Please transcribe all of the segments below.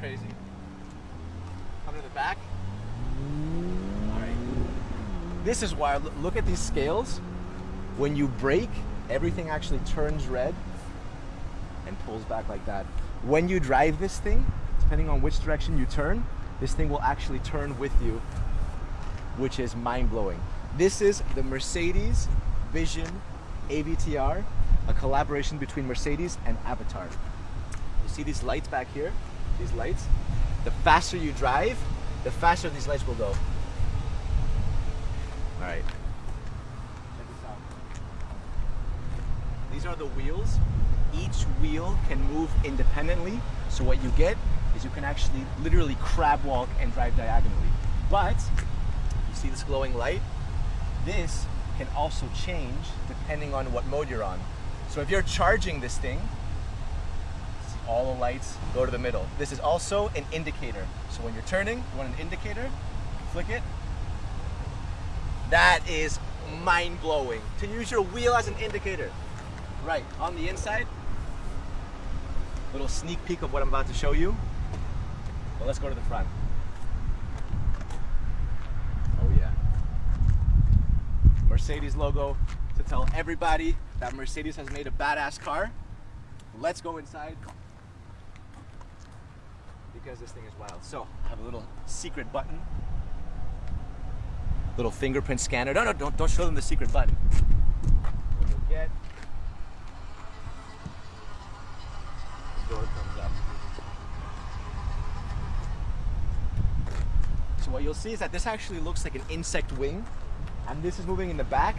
crazy. Come to the back. All right. This is why, look at these scales. When you brake, everything actually turns red and pulls back like that. When you drive this thing, depending on which direction you turn, this thing will actually turn with you, which is mind-blowing. This is the Mercedes Vision AVTR, a collaboration between Mercedes and Avatar. You see these lights back here? These lights? The faster you drive, the faster these lights will go. All right. These are the wheels. Each wheel can move independently. So what you get is you can actually literally crab walk and drive diagonally. But, you see this glowing light? This can also change depending on what mode you're on. So if you're charging this thing, all the lights go to the middle. This is also an indicator. So when you're turning, you want an indicator, flick it. That is mind-blowing. To use your wheel as an indicator. Right, on the inside, little sneak peek of what I'm about to show you. Well, let's go to the front. Oh yeah. Mercedes logo to tell everybody that Mercedes has made a badass car. Let's go inside because this thing is wild. So I have a little secret button, little fingerprint scanner. No, no, don't, don't show them the secret button. Get, door comes up. So what you'll see is that this actually looks like an insect wing and this is moving in the back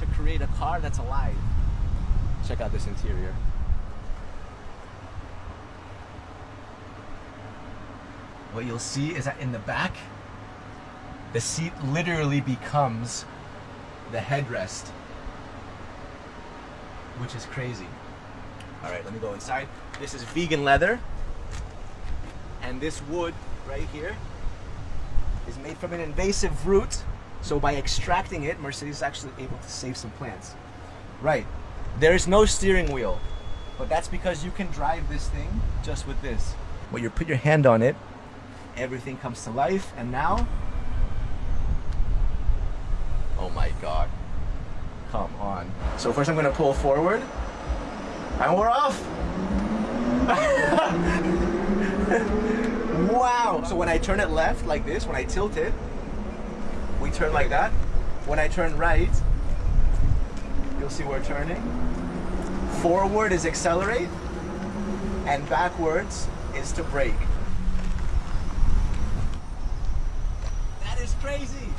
to create a car that's alive. Check out this interior. What you'll see is that in the back, the seat literally becomes the headrest, which is crazy. All right, let me go inside. This is vegan leather, and this wood right here is made from an invasive root so by extracting it, Mercedes is actually able to save some plants. Right, there is no steering wheel, but that's because you can drive this thing just with this. When you put your hand on it, everything comes to life, and now, oh my God, come on. So first I'm gonna pull forward, and we're off. wow, so when I turn it left like this, when I tilt it, we turn like that. When I turn right, you'll see we're turning. Forward is accelerate, and backwards is to brake. crazy.